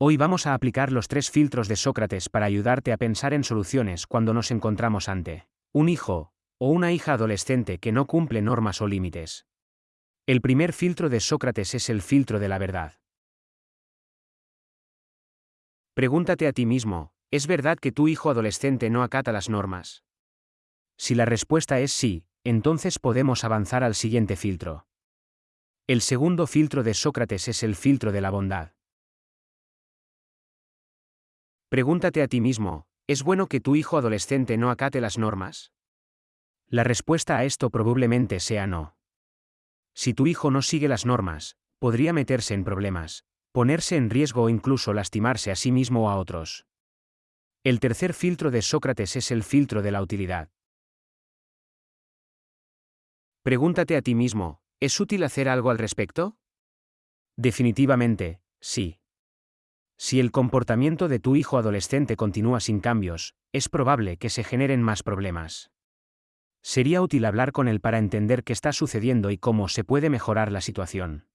Hoy vamos a aplicar los tres filtros de Sócrates para ayudarte a pensar en soluciones cuando nos encontramos ante un hijo o una hija adolescente que no cumple normas o límites. El primer filtro de Sócrates es el filtro de la verdad. Pregúntate a ti mismo, ¿es verdad que tu hijo adolescente no acata las normas? Si la respuesta es sí, entonces podemos avanzar al siguiente filtro. El segundo filtro de Sócrates es el filtro de la bondad. Pregúntate a ti mismo, ¿es bueno que tu hijo adolescente no acate las normas? La respuesta a esto probablemente sea no. Si tu hijo no sigue las normas, podría meterse en problemas, ponerse en riesgo o incluso lastimarse a sí mismo o a otros. El tercer filtro de Sócrates es el filtro de la utilidad. Pregúntate a ti mismo, ¿es útil hacer algo al respecto? Definitivamente, sí. Si el comportamiento de tu hijo adolescente continúa sin cambios, es probable que se generen más problemas. Sería útil hablar con él para entender qué está sucediendo y cómo se puede mejorar la situación.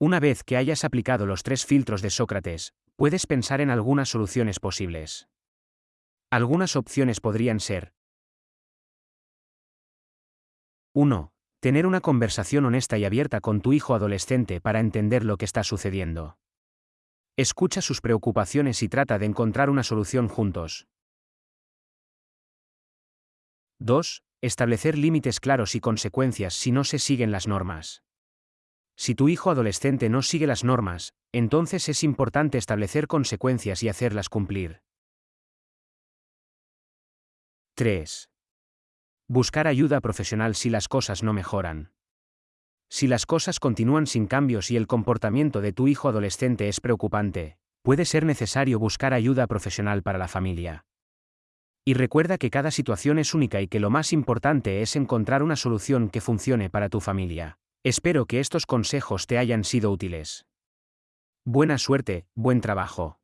Una vez que hayas aplicado los tres filtros de Sócrates, puedes pensar en algunas soluciones posibles. Algunas opciones podrían ser 1. Tener una conversación honesta y abierta con tu hijo adolescente para entender lo que está sucediendo. Escucha sus preocupaciones y trata de encontrar una solución juntos. 2. Establecer límites claros y consecuencias si no se siguen las normas. Si tu hijo adolescente no sigue las normas, entonces es importante establecer consecuencias y hacerlas cumplir. 3. Buscar ayuda profesional si las cosas no mejoran. Si las cosas continúan sin cambios y el comportamiento de tu hijo adolescente es preocupante, puede ser necesario buscar ayuda profesional para la familia. Y recuerda que cada situación es única y que lo más importante es encontrar una solución que funcione para tu familia. Espero que estos consejos te hayan sido útiles. Buena suerte, buen trabajo.